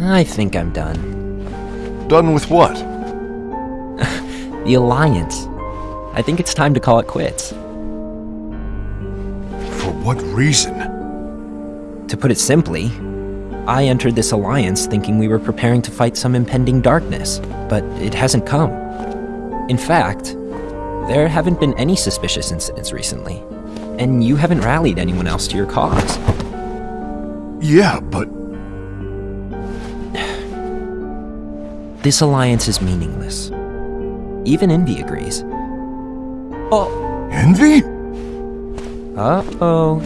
I think I'm done. Done with what? The Alliance. I think it's time to call it quits. For what reason? To put it simply, I entered this alliance thinking we were preparing to fight some impending darkness, but it hasn't come. In fact, there haven't been any suspicious incidents recently, and you haven't rallied anyone else to your cause. Yeah, but This alliance is meaningless. Even Envy agrees. Oh, envy? uh-oh.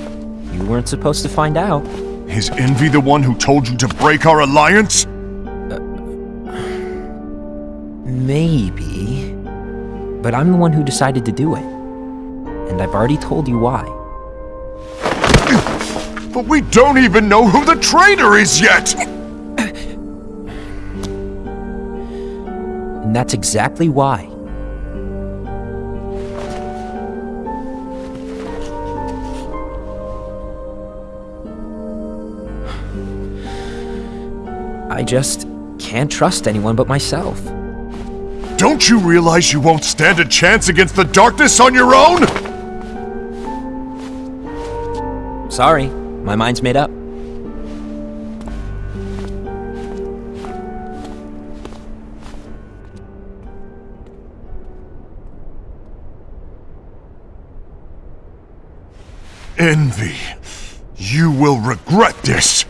You weren't supposed to find out. Is envy the one who told you to break our alliance? Uh, maybe. But I'm the one who decided to do it. And I've already told you why. But we don't even know who the traitor is yet! And that's exactly why. I just can't trust anyone but myself. Don't you realize you won't stand a chance against the darkness on your own? Sorry, my mind's made up. Envy. You will regret this.